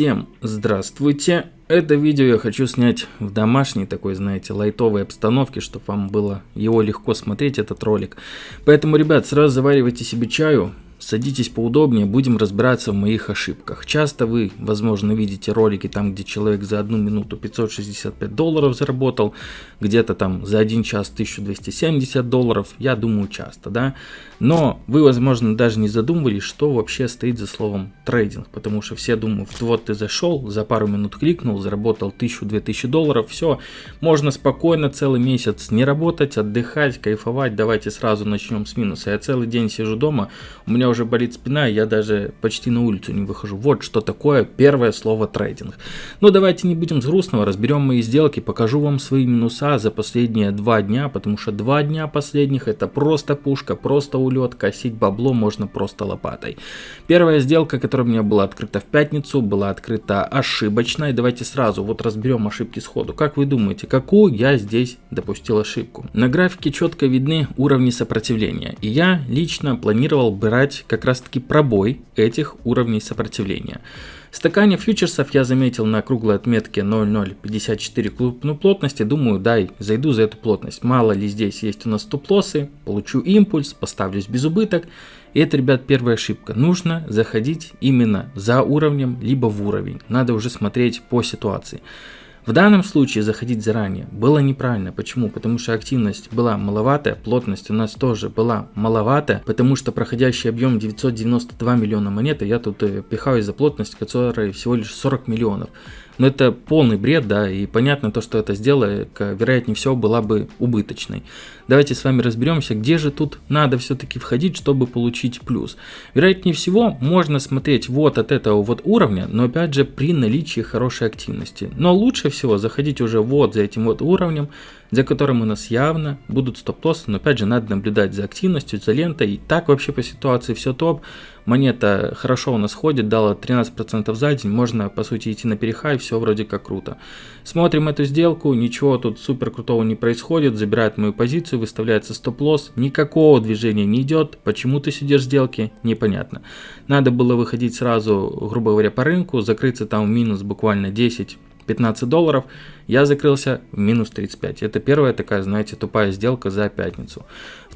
Всем здравствуйте! Это видео я хочу снять в домашней такой, знаете, лайтовой обстановке, чтобы вам было его легко смотреть, этот ролик. Поэтому, ребят, сразу заваривайте себе чаю, Садитесь поудобнее, будем разбираться в моих ошибках. Часто вы, возможно, видите ролики там, где человек за одну минуту 565 долларов заработал, где-то там за один час 1270 долларов, я думаю часто, да. Но вы, возможно, даже не задумывались, что вообще стоит за словом трейдинг, потому что все думают, вот ты зашел, за пару минут кликнул, заработал 1000-2000 долларов, все, можно спокойно целый месяц не работать, отдыхать, кайфовать, давайте сразу начнем с минуса. Я целый день сижу дома, у меня уже болит спина, я даже почти на улицу не выхожу. Вот что такое первое слово трейдинг. Но давайте не будем с грустного, разберем мои сделки, покажу вам свои минуса за последние два дня, потому что два дня последних это просто пушка, просто улет, косить бабло можно просто лопатой. Первая сделка, которая у меня была открыта в пятницу, была открыта ошибочно. И давайте сразу вот разберем ошибки сходу. Как вы думаете, какую я здесь допустил ошибку? На графике четко видны уровни сопротивления. И я лично планировал брать как раз таки пробой этих уровней сопротивления. Стакане фьючерсов я заметил на круглой отметке 0,054 крупную плотности, думаю, дай, зайду за эту плотность. Мало ли здесь есть у нас стоп-лоссы, получу импульс, поставлюсь без убыток. И это, ребят, первая ошибка. Нужно заходить именно за уровнем, либо в уровень. Надо уже смотреть по ситуации. В данном случае заходить заранее было неправильно. Почему? Потому что активность была маловатая, плотность у нас тоже была маловатая, потому что проходящий объем 992 миллиона монет, я тут э, пихаю за плотность, которая всего лишь 40 миллионов. Но это полный бред, да, и понятно то, что это сделает, вероятнее всего, была бы убыточной. Давайте с вами разберемся, где же тут надо все-таки входить, чтобы получить плюс. Вероятнее всего, можно смотреть вот от этого вот уровня, но опять же при наличии хорошей активности. Но лучше всего заходить уже вот за этим вот уровнем, за которым у нас явно будут стоп-лоссы, но опять же надо наблюдать за активностью, за лентой. И так вообще по ситуации все топ. Монета хорошо у нас ходит, дала 13% за день, можно по сути идти на перехай, все вроде как круто. Смотрим эту сделку, ничего тут супер крутого не происходит, забирает мою позицию, выставляется стоп-лосс, никакого движения не идет, почему ты сидишь в сделке, непонятно. Надо было выходить сразу, грубо говоря, по рынку, закрыться там в минус буквально 10 15 долларов, я закрылся в минус 35. Это первая такая, знаете, тупая сделка за пятницу.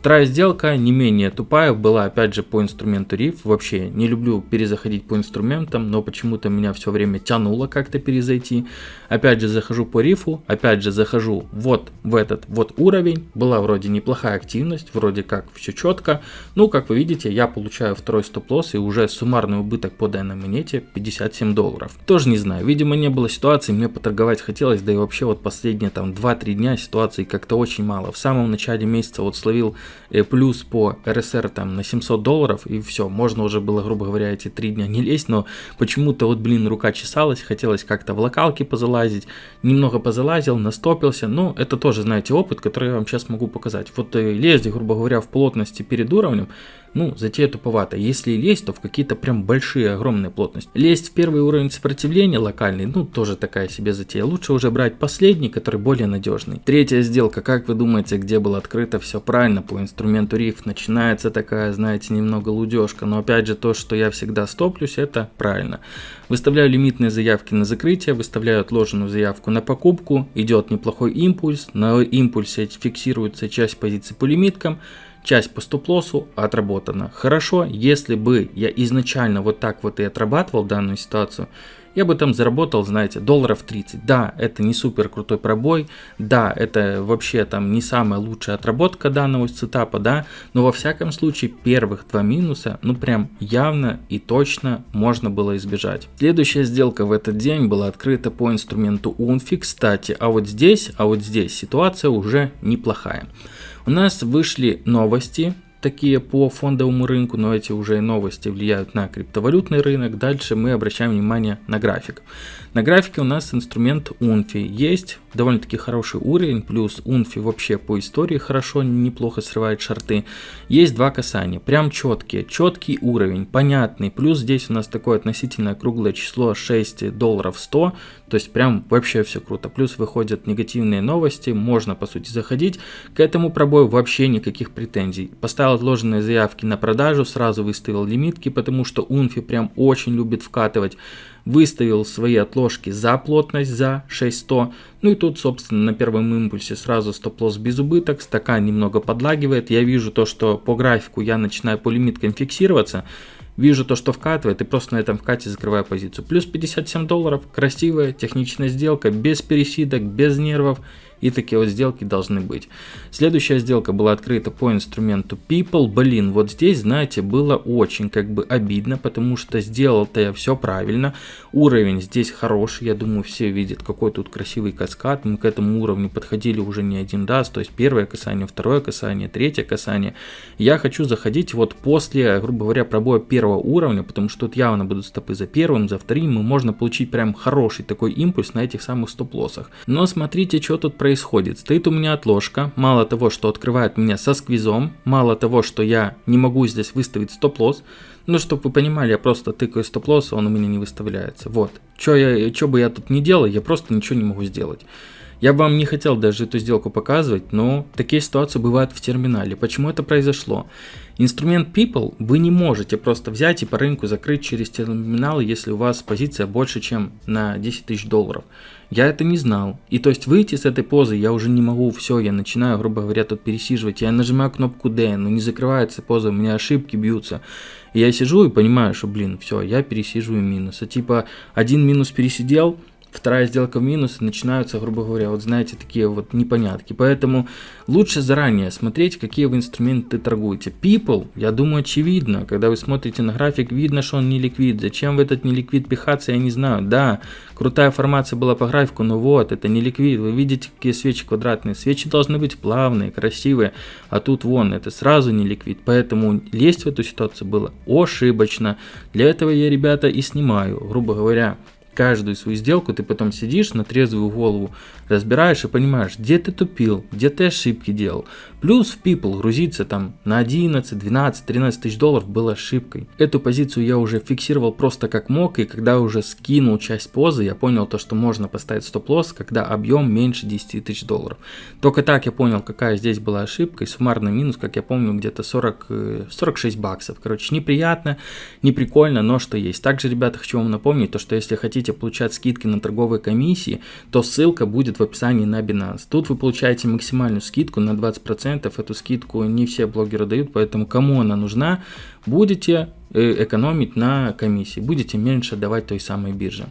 Вторая сделка не менее тупая, была опять же по инструменту RIF. Вообще не люблю перезаходить по инструментам, но почему-то меня все время тянуло как-то перезайти. Опять же захожу по рифу, опять же захожу вот в этот вот уровень. Была вроде неплохая активность, вроде как все четко. Ну, как вы видите, я получаю второй стоп-лосс и уже суммарный убыток по данной монете 57 долларов. Тоже не знаю, видимо не было ситуации, мне поторговать хотелось, да и вообще вот последние там 2-3 дня ситуации как-то очень мало. В самом начале месяца вот словил Э, плюс по РСР там на 700 долларов и все, можно уже было, грубо говоря, эти три дня не лезть, но почему-то вот, блин, рука чесалась, хотелось как-то в локалки позалазить, немного позалазил, настопился, ну, это тоже, знаете, опыт, который я вам сейчас могу показать. Вот э, лезть, грубо говоря, в плотности перед уровнем, ну, затея туповато. Если лезть, то в какие-то прям большие, огромные плотности. Лезть в первый уровень сопротивления локальный, ну, тоже такая себе затея. Лучше уже брать последний, который более надежный. Третья сделка, как вы думаете, где было открыто все правильно по инструменту RIF? Начинается такая, знаете, немного лудежка, но опять же то, что я всегда стоплюсь, это правильно. Выставляю лимитные заявки на закрытие, выставляю отложенную заявку на покупку, идет неплохой импульс, на импульсе фиксируется часть позиций по лимиткам, часть по стоп-лоссу отработана. Хорошо, если бы я изначально вот так вот и отрабатывал данную ситуацию, я бы там заработал, знаете, долларов 30. Да, это не супер крутой пробой, да, это вообще там не самая лучшая отработка данного сетапа, да, но во всяком случае первых два минуса, ну прям явно и точно можно было избежать. Следующая сделка в этот день была открыта по инструменту UNFI, кстати, а вот здесь, а вот здесь ситуация уже неплохая. У нас вышли новости, такие по фондовому рынку, но эти уже новости влияют на криптовалютный рынок. Дальше мы обращаем внимание на график. На графике у нас инструмент UNFI есть, довольно-таки хороший уровень, плюс UNFI вообще по истории хорошо, неплохо срывает шарты. Есть два касания, прям четкие, четкий уровень, понятный, плюс здесь у нас такое относительно круглое число 6 долларов 100, то есть прям вообще все круто. Плюс выходят негативные новости, можно по сути заходить, к этому пробою вообще никаких претензий. Поставил отложенные заявки на продажу, сразу выставил лимитки, потому что Унфи прям очень любит вкатывать. Выставил свои отложки за плотность, за 6100. Ну и тут, собственно, на первом импульсе сразу стоп-лосс без убыток, стакан немного подлагивает. Я вижу то, что по графику я начинаю по лимиткам фиксироваться. Вижу то, что вкатывает, и просто на этом вкате закрываю позицию. Плюс 57 долларов, красивая, техничная сделка, без пересидок, без нервов. И такие вот сделки должны быть. Следующая сделка была открыта по инструменту People. Блин, вот здесь, знаете, было очень как бы обидно, потому что сделал-то я все правильно. Уровень здесь хороший, я думаю, все видят, какой тут красивый каскад. Мы к этому уровню подходили уже не один раз, то есть первое касание, второе касание, третье касание. Я хочу заходить вот после, грубо говоря, пробоя первого уровня, потому что тут явно будут стопы за первым, за вторым, и можно получить прям хороший такой импульс на этих самых стоп-лоссах. Но смотрите, что тут происходит. Стоит у меня отложка, мало того, что открывает меня со сквизом, мало того, что я не могу здесь выставить стоп-лосс, ну, чтобы вы понимали, я просто тыкаю стоп-лосс, он у меня не выставляется. Вот. Что я, что бы я тут не делал, я просто ничего не могу сделать. Я вам не хотел даже эту сделку показывать, но такие ситуации бывают в терминале. Почему это произошло? Инструмент People вы не можете просто взять и по рынку закрыть через терминал, если у вас позиция больше, чем на 10 тысяч долларов. Я это не знал. И то есть выйти с этой позы я уже не могу, все, я начинаю, грубо говоря, тут пересиживать. Я нажимаю кнопку D, но не закрывается поза, у меня ошибки бьются. И я сижу и понимаю, что, блин, все, я пересиживаю минус. А типа один минус пересидел, вторая сделка в минус, начинаются, грубо говоря, вот знаете, такие вот непонятки. Поэтому лучше заранее смотреть, какие вы инструменты торгуете. People, я думаю, очевидно, когда вы смотрите на график, видно, что он не ликвид. Зачем в этот не ликвид пихаться, я не знаю. Да, крутая формация была по графику, но вот, это не ликвид. Вы видите, какие свечи квадратные. Свечи должны быть плавные, красивые, а тут вон, это сразу не ликвид. Поэтому лезть в эту ситуацию было ошибочно. Для этого я, ребята, и снимаю, грубо говоря, каждую свою сделку ты потом сидишь на трезвую голову, разбираешь и понимаешь, где ты тупил, где ты ошибки делал. Плюс в People грузиться там на 11, 12, 13 тысяч долларов было ошибкой. Эту позицию я уже фиксировал просто как мог, и когда уже скинул часть позы, я понял то, что можно поставить стоп-лосс, когда объем меньше 10 тысяч долларов. Только так я понял, какая здесь была ошибка, и суммарный минус, как я помню, где-то 40, 46 э, баксов. Короче, неприятно, не прикольно, но что есть. Также, ребята, хочу вам напомнить, то, что если хотите получать скидки на торговые комиссии, то ссылка будет в описании на Binance. Тут вы получаете максимальную скидку на 20%. Эту скидку не все блогеры дают, поэтому кому она нужна, будете э, экономить на комиссии, будете меньше давать той самой бирже.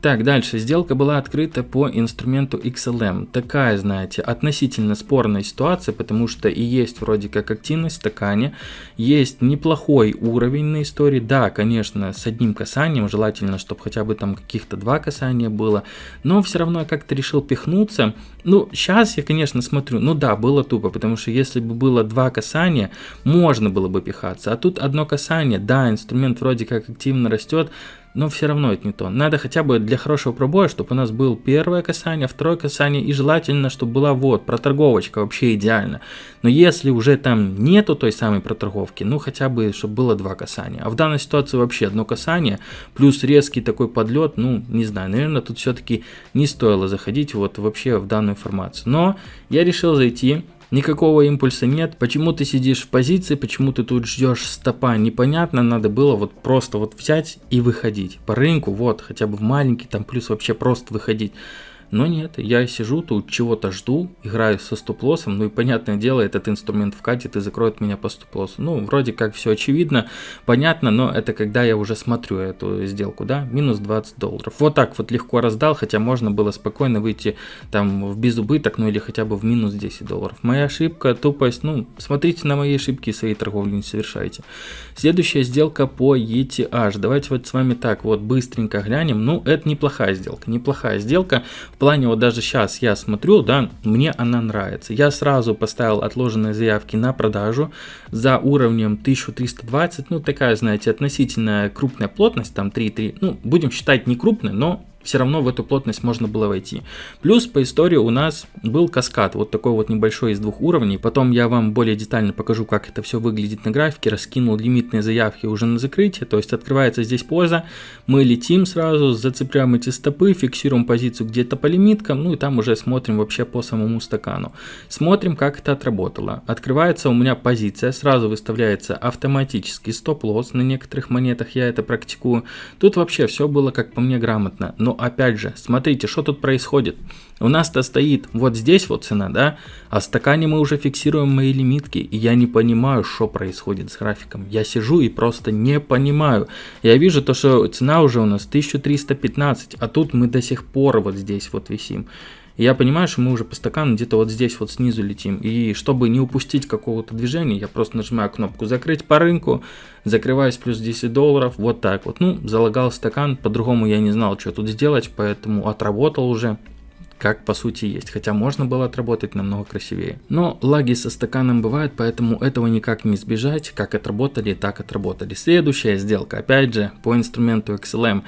Так, дальше. Сделка была открыта по инструменту XLM. Такая, знаете, относительно спорная ситуация, потому что и есть вроде как активность в стакане, есть неплохой уровень на истории. Да, конечно, с одним касанием, желательно, чтобы хотя бы там каких-то два касания было, но все равно я как-то решил пихнуться. Ну, сейчас я, конечно, смотрю, ну да, было тупо, потому что если бы было два касания, можно было бы пихаться, а тут одно касание, да, инструмент вроде как активно растет, но все равно это не то. Надо хотя бы для хорошего пробоя, чтобы у нас был первое касание, второе касание и желательно, чтобы была вот проторговочка, вообще идеально. Но если уже там нету той самой проторговки, ну хотя бы, чтобы было два касания. А в данной ситуации вообще одно касание, плюс резкий такой подлет, ну не знаю, наверное тут все-таки не стоило заходить вот вообще в данную информацию. Но я решил зайти, Никакого импульса нет. Почему ты сидишь в позиции, почему ты тут ждешь стопа, непонятно. Надо было вот просто вот взять и выходить по рынку, вот, хотя бы в маленький, там плюс вообще просто выходить. Но нет, я сижу тут, чего-то жду, играю со стоп-лоссом, ну и понятное дело, этот инструмент вкатит и закроет меня по стоп-лоссу. Ну, вроде как все очевидно, понятно, но это когда я уже смотрю эту сделку, да, минус 20 долларов. Вот так вот легко раздал, хотя можно было спокойно выйти там в безубыток, ну или хотя бы в минус 10 долларов. Моя ошибка, тупость, ну, смотрите на мои ошибки, своей торговли не совершайте. Следующая сделка по ETH. Давайте вот с вами так вот быстренько глянем. Ну, это неплохая сделка, неплохая сделка плане вот даже сейчас я смотрю, да, мне она нравится. Я сразу поставил отложенные заявки на продажу за уровнем 1320, ну такая, знаете, относительно крупная плотность, там 3,3, ну будем считать не крупной, но все равно в эту плотность можно было войти. Плюс по истории у нас был каскад, вот такой вот небольшой из двух уровней. Потом я вам более детально покажу, как это все выглядит на графике. Раскинул лимитные заявки уже на закрытие, то есть открывается здесь поза, мы летим сразу, зацепляем эти стопы, фиксируем позицию где-то по лимиткам, ну и там уже смотрим вообще по самому стакану. Смотрим, как это отработало. Открывается у меня позиция, сразу выставляется автоматический стоп-лосс, на некоторых монетах я это практикую. Тут вообще все было, как по мне, грамотно. Но опять же, смотрите, что тут происходит. У нас-то стоит вот здесь вот цена, да, а в стакане мы уже фиксируем мои лимитки, и я не понимаю, что происходит с графиком. Я сижу и просто не понимаю. Я вижу то, что цена уже у нас 1315, а тут мы до сих пор вот здесь вот висим. Я понимаю, что мы уже по стакану где-то вот здесь вот снизу летим. И чтобы не упустить какого-то движения, я просто нажимаю кнопку «Закрыть по рынку», закрываюсь плюс 10 долларов, вот так вот. Ну, залагал стакан, по-другому я не знал, что тут сделать, поэтому отработал уже как по сути есть, хотя можно было отработать намного красивее. Но лаги со стаканом бывают, поэтому этого никак не избежать, как отработали, так отработали. Следующая сделка, опять же, по инструменту XLM.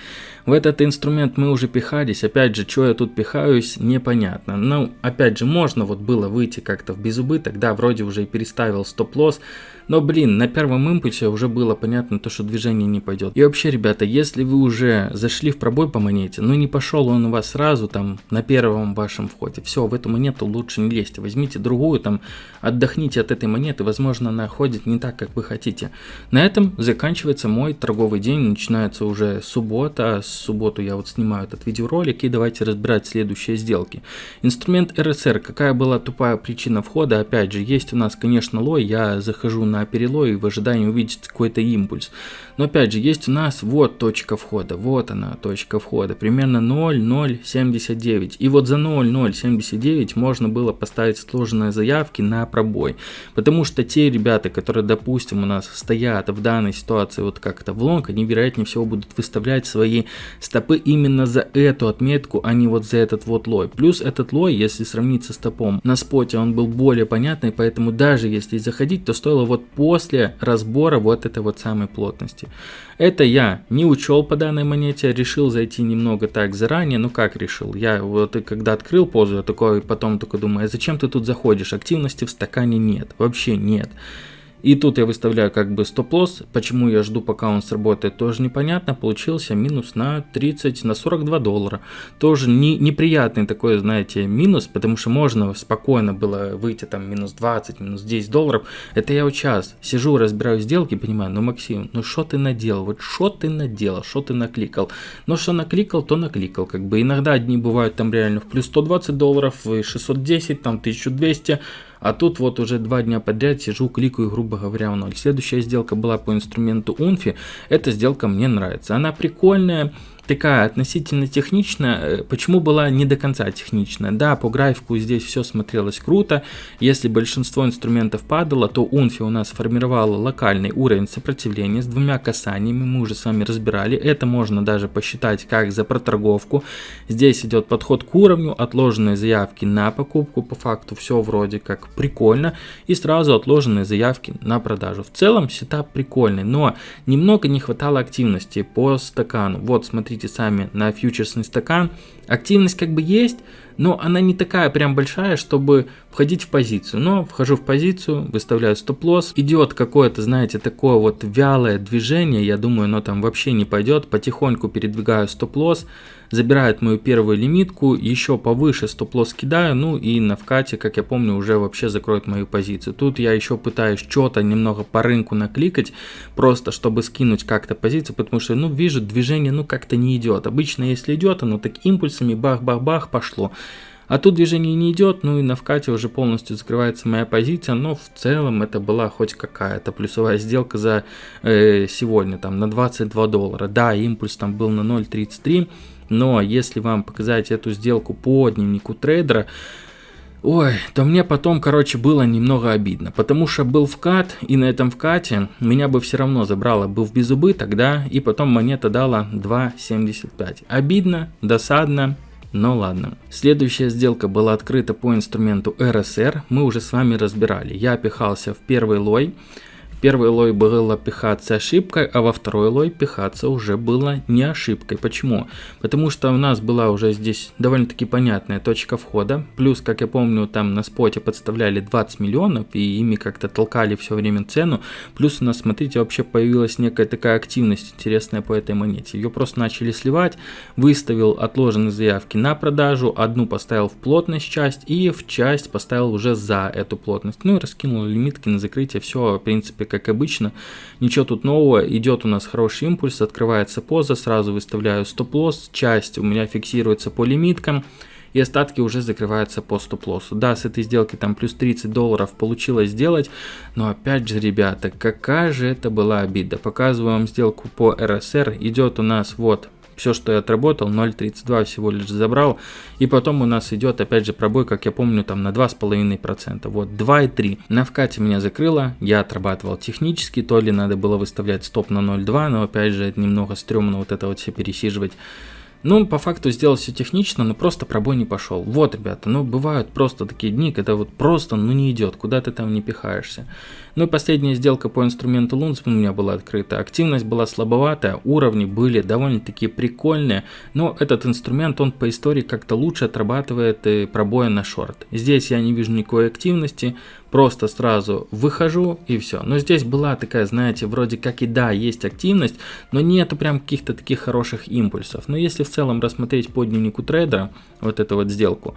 В этот инструмент мы уже пихались, опять же, что я тут пихаюсь, непонятно. Ну, опять же, можно вот было выйти как-то в безубыток, да, вроде уже и переставил стоп-лосс, но, блин, на первом импульсе уже было понятно то, что движение не пойдет. И вообще, ребята, если вы уже зашли в пробой по монете, ну не пошел он у вас сразу там на первом вашем входе, все, в эту монету лучше не лезьте. Возьмите другую, там, отдохните от этой монеты, возможно, она ходит не так, как вы хотите. На этом заканчивается мой торговый день, начинается уже суббота, с субботу я вот снимаю этот видеоролик и давайте разбирать следующие сделки. Инструмент RSR, какая была тупая причина входа, опять же, есть у нас, конечно, лой, я захожу на перелой в ожидании увидеть какой-то импульс. Но опять же, есть у нас вот точка входа, вот она точка входа, примерно 0,079. И вот за 0,079 можно было поставить сложные заявки на пробой. Потому что те ребята, которые, допустим, у нас стоят в данной ситуации вот как-то в лонг, они вероятнее всего будут выставлять свои стопы именно за эту отметку, а не вот за этот вот лой. Плюс этот лой, если сравнить со стопом на споте, он был более понятный, поэтому даже если заходить, то стоило вот после разбора вот этой вот самой плотности. Это я не учел по данной монете, решил зайти немного так заранее, ну как решил, я вот когда открыл позу, я такой потом только думаю, а зачем ты тут заходишь, активности в стакане нет, вообще нет. И тут я выставляю как бы стоп-лосс. Почему я жду, пока он сработает, тоже непонятно. Получился минус на 30, на 42 доллара. Тоже не, неприятный такой, знаете, минус, потому что можно спокойно было выйти там минус 20, минус 10 долларов. Это я вот сейчас сижу, разбираю сделки, понимаю, ну Максим, ну что ты наделал? Вот что ты наделал, что ты накликал? Ну что накликал, то накликал. Как бы иногда одни бывают там реально в плюс 120 долларов, 610, там 1200 а тут вот уже два дня подряд сижу, кликаю, грубо говоря, в ноль. Следующая сделка была по инструменту Унфи. Эта сделка мне нравится. Она прикольная, такая относительно техничная. Э, почему была не до конца техничная? Да, по графику здесь все смотрелось круто. Если большинство инструментов падало, то Унфи у нас формировала локальный уровень сопротивления с двумя касаниями. Мы уже с вами разбирали. Это можно даже посчитать как за проторговку. Здесь идет подход к уровню, отложенные заявки на покупку. По факту все вроде как прикольно. И сразу отложенные заявки на продажу. В целом сетап прикольный, но немного не хватало активности по стакану. Вот смотрите посмотрите сами на фьючерсный стакан, активность как бы есть, но она не такая прям большая, чтобы входить в позицию. Но вхожу в позицию, выставляю стоп-лосс, идет какое-то, знаете, такое вот вялое движение, я думаю, оно там вообще не пойдет, потихоньку передвигаю стоп-лосс, забирает мою первую лимитку, еще повыше стоп-лосс кидаю, ну и на вкате, как я помню, уже вообще закроет мою позицию. Тут я еще пытаюсь что-то немного по рынку накликать, просто чтобы скинуть как-то позицию, потому что, ну, вижу, движение, ну, как-то не идет. Обычно, если идет, оно так импульсами бах-бах-бах пошло. А тут движение не идет, ну и на вкате уже полностью закрывается моя позиция, но в целом это была хоть какая-то плюсовая сделка за э, сегодня, там на 22 доллара. Да, импульс там был на 0.33, но если вам показать эту сделку по дневнику трейдера, Ой, то мне потом, короче, было немного обидно, потому что был вкат, и на этом вкате меня бы все равно забрало бы в безубы тогда, и потом монета дала 2.75. Обидно, досадно, но ладно. Следующая сделка была открыта по инструменту RSR, мы уже с вами разбирали. Я пихался в первый лой, первый лой было пихаться ошибкой, а во второй лой пихаться уже было не ошибкой. Почему? Потому что у нас была уже здесь довольно-таки понятная точка входа, плюс, как я помню, там на споте подставляли 20 миллионов и ими как-то толкали все время цену, плюс у нас, смотрите, вообще появилась некая такая активность интересная по этой монете. Ее просто начали сливать, выставил отложенные заявки на продажу, одну поставил в плотность часть и в часть поставил уже за эту плотность. Ну и раскинул лимитки на закрытие, все, в принципе, как обычно. Ничего тут нового, идет у нас хороший импульс, открывается поза, сразу выставляю стоп-лосс, часть у меня фиксируется по лимиткам и остатки уже закрываются по стоп-лоссу. Да, с этой сделки там плюс 30 долларов получилось сделать, но опять же, ребята, какая же это была обида. Показываю вам сделку по РСР, идет у нас вот все, что я отработал, 0.32 всего лишь забрал. И потом у нас идет, опять же, пробой, как я помню, там на 2,5%. Вот, 2,3. На вкате меня закрыло, я отрабатывал технически, то ли надо было выставлять стоп на 0.2, но опять же, это немного стрёмно вот это вот все пересиживать. Ну, по факту сделал все технично, но просто пробой не пошел. Вот, ребята, ну бывают просто такие дни, когда вот просто, ну не идет, куда ты там не пихаешься. Ну и последняя сделка по инструменту Лунсман у меня была открыта. Активность была слабоватая, уровни были довольно-таки прикольные, но этот инструмент, он по истории как-то лучше отрабатывает э, пробоя на шорт. Здесь я не вижу никакой активности, просто сразу выхожу и все. Но здесь была такая, знаете, вроде как и да, есть активность, но нету прям каких-то таких хороших импульсов. Но если в целом рассмотреть по дневнику трейдера, вот эту вот сделку,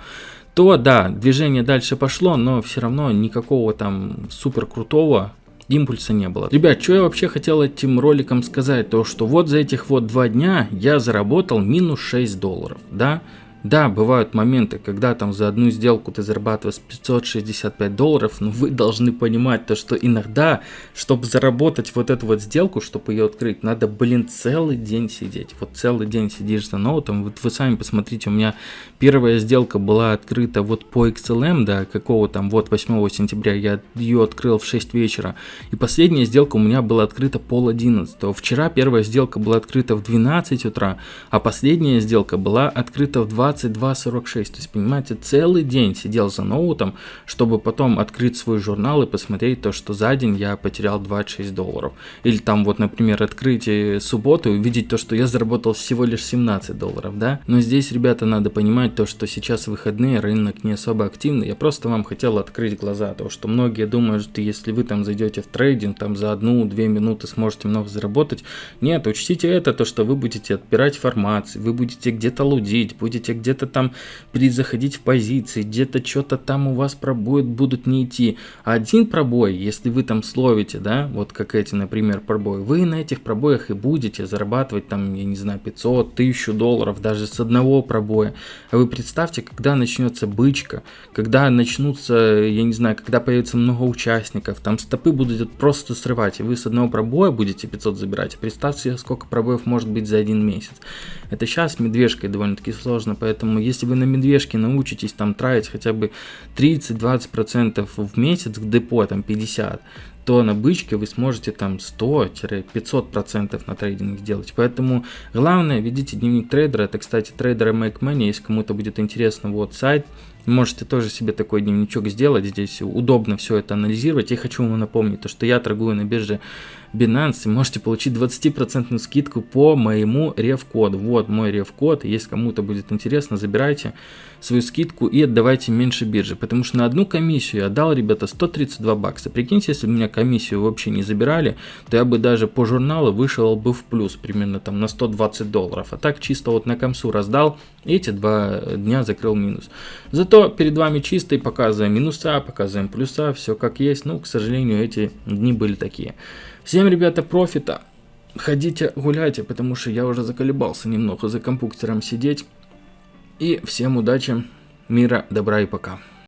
то да, движение дальше пошло, но все равно никакого там супер крутого импульса не было. Ребят, что я вообще хотел этим роликом сказать, то что вот за этих вот два дня я заработал минус 6 долларов, да, да, бывают моменты, когда там за одну сделку ты зарабатываешь 565 долларов, но вы должны понимать то, что иногда, чтобы заработать вот эту вот сделку, чтобы ее открыть, надо, блин, целый день сидеть. Вот целый день сидишь за ноутом, вот вы сами посмотрите, у меня первая сделка была открыта вот по XLM, да, какого там, вот 8 сентября, я ее открыл в 6 вечера, и последняя сделка у меня была открыта пол 11. Вчера первая сделка была открыта в 12 утра, а последняя сделка была открыта в 20 22.46. То есть, понимаете, целый день сидел за ноутом, чтобы потом открыть свой журнал и посмотреть то, что за день я потерял 26 долларов. Или там вот, например, открыть субботу и увидеть то, что я заработал всего лишь 17 долларов, да. Но здесь, ребята, надо понимать то, что сейчас выходные, рынок не особо активный. Я просто вам хотел открыть глаза, то, что многие думают, что если вы там зайдете в трейдинг, там за одну-две минуты сможете много заработать. Нет, учтите это, то, что вы будете отбирать формацию, вы будете где-то лудить, будете где-то там перезаходить в позиции, где-то что-то там у вас пробои будут не идти. Один пробой, если вы там словите, да, вот как эти, например, пробои, вы на этих пробоях и будете зарабатывать там, я не знаю, 500, 1000 долларов даже с одного пробоя. А вы представьте, когда начнется бычка, когда начнутся, я не знаю, когда появится много участников, там стопы будут просто срывать, и вы с одного пробоя будете 500 забирать. Представьте, сколько пробоев может быть за один месяц. Это сейчас медвежкой довольно-таки сложно, поэтому Поэтому если вы на медвежке научитесь там тратить хотя бы 30-20% в месяц к депо, там 50, то на бычке вы сможете там 100-500% на трейдинг сделать. Поэтому главное, ведите дневник трейдера. Это, кстати, трейдера Make Money. Если кому-то будет интересно, вот сайт. Можете тоже себе такой дневничок сделать. Здесь удобно все это анализировать. И хочу вам напомнить, то, что я торгую на бирже Binance. Можете получить 20% скидку по моему рев-коду. Вот мой рев-код. Если кому-то будет интересно, забирайте свою скидку и отдавайте меньше биржи. Потому что на одну комиссию я отдал, ребята, 132 бакса. Прикиньте, если бы меня комиссию вообще не забирали, то я бы даже по журналу вышел бы в плюс примерно там на 120 долларов. А так чисто вот на комсу раздал, эти два дня закрыл минус. Зато перед вами чистый, показываем минуса, показываем плюса, все как есть. Ну, к сожалению, эти дни были такие. Всем, ребята, профита. Ходите, гуляйте, потому что я уже заколебался немного за компьютером сидеть. И всем удачи, мира, добра и пока.